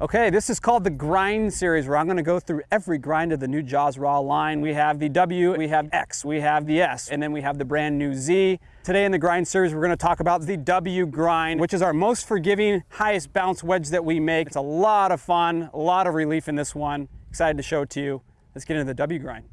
Okay, this is called the Grind Series, where I'm gonna go through every grind of the new Jaws Raw line. We have the W, we have X, we have the S, and then we have the brand new Z. Today in the Grind Series, we're gonna talk about the W Grind, which is our most forgiving, highest bounce wedge that we make. It's a lot of fun, a lot of relief in this one. Excited to show it to you. Let's get into the W Grind.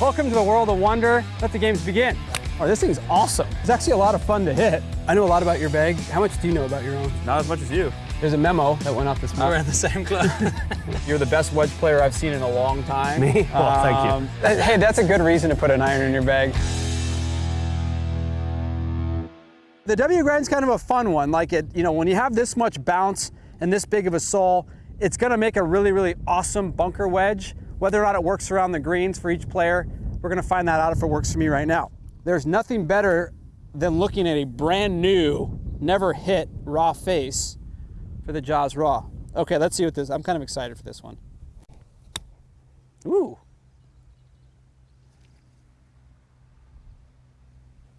Welcome to the world of wonder. Let the games begin. Oh, this thing's awesome. It's actually a lot of fun to hit. I know a lot about your bag. How much do you know about your own? Not as much as you. There's a memo that went off this morning. We're at the same club. You're the best wedge player I've seen in a long time. Me? Well, thank you. Um, Hey, that's a good reason to put an iron in your bag. The W grind's kind of a fun one. Like it, you know, when you have this much bounce and this big of a sole, it's gonna make a really, really awesome bunker wedge. Whether or not it works around the greens for each player, we're gonna find that out if it works for me right now. There's nothing better than looking at a brand new, never hit raw face for the Jaws Raw. Okay, let's see what this, I'm kind of excited for this one. Ooh.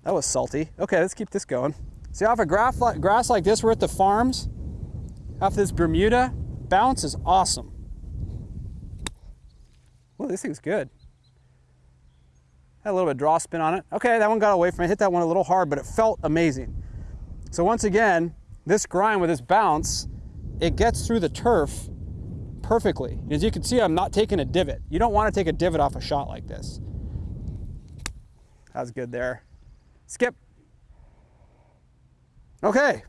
That was salty. Okay, let's keep this going. See, off a grass like, grass like this, we're at the farms. Off this Bermuda, bounce is awesome. Well, this thing's good. Had a little bit of draw spin on it. Okay, that one got away from me. Hit that one a little hard, but it felt amazing. So once again, this grind with this bounce, it gets through the turf perfectly. As you can see, I'm not taking a divot. You don't want to take a divot off a shot like this. That was good there. Skip. Okay,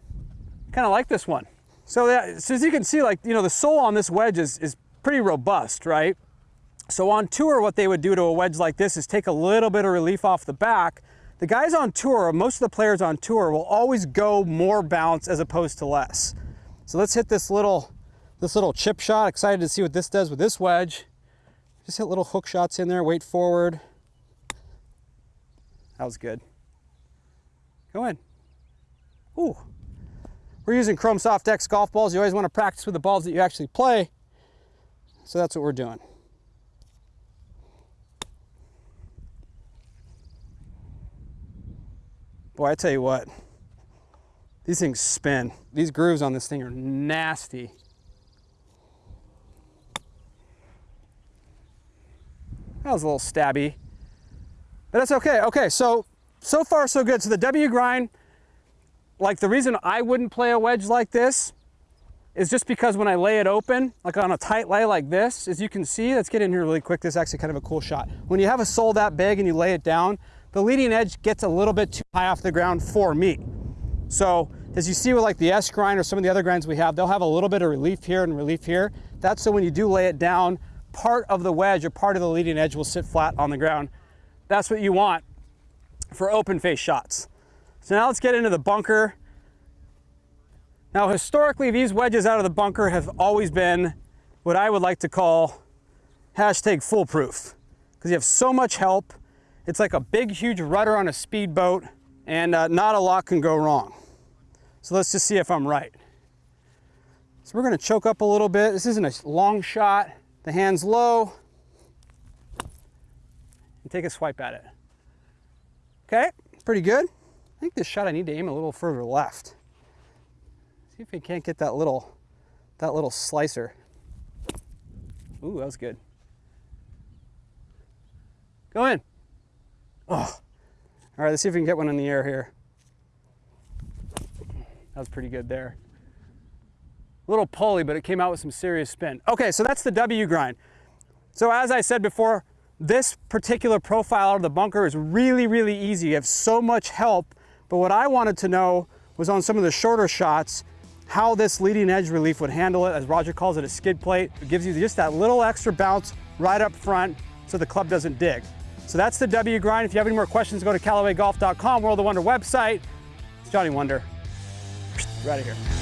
kind of like this one. So, that, so as you can see, like, you know, the sole on this wedge is, is pretty robust, right? So on tour, what they would do to a wedge like this is take a little bit of relief off the back. The guys on tour, most of the players on tour will always go more bounce as opposed to less. So let's hit this little, this little chip shot. Excited to see what this does with this wedge. Just hit little hook shots in there, weight forward. That was good. Go in. Ooh. We're using Chrome Soft X golf balls. You always want to practice with the balls that you actually play. So that's what we're doing. Boy, I tell you what, these things spin. These grooves on this thing are nasty. That was a little stabby, but that's okay. Okay, so, so far so good. So the W grind, like the reason I wouldn't play a wedge like this is just because when I lay it open, like on a tight lay like this, as you can see, let's get in here really quick. This is actually kind of a cool shot. When you have a sole that big and you lay it down, the leading edge gets a little bit too high off the ground for me. So as you see with like the S grind or some of the other grinds we have, they'll have a little bit of relief here and relief here. That's so when you do lay it down, part of the wedge or part of the leading edge will sit flat on the ground. That's what you want for open face shots. So now let's get into the bunker. Now historically, these wedges out of the bunker have always been what I would like to call hashtag foolproof because you have so much help. It's like a big, huge rudder on a speedboat and uh, not a lot can go wrong. So let's just see if I'm right. So we're gonna choke up a little bit. This isn't a long shot. The hand's low. And take a swipe at it. Okay, pretty good. I think this shot I need to aim a little further left. See if we can't get that little, that little slicer. Ooh, that was good. Go in. Oh. All right, let's see if we can get one in the air here. That was pretty good there. A little pulley, but it came out with some serious spin. Okay, so that's the W grind. So as I said before, this particular profile out of the bunker is really, really easy. You have so much help, but what I wanted to know was on some of the shorter shots, how this leading edge relief would handle it, as Roger calls it a skid plate. It gives you just that little extra bounce right up front so the club doesn't dig. So that's the W grind. If you have any more questions, go to CallawayGolf.com, World of Wunder website. It's Johnny Wunder. Right here.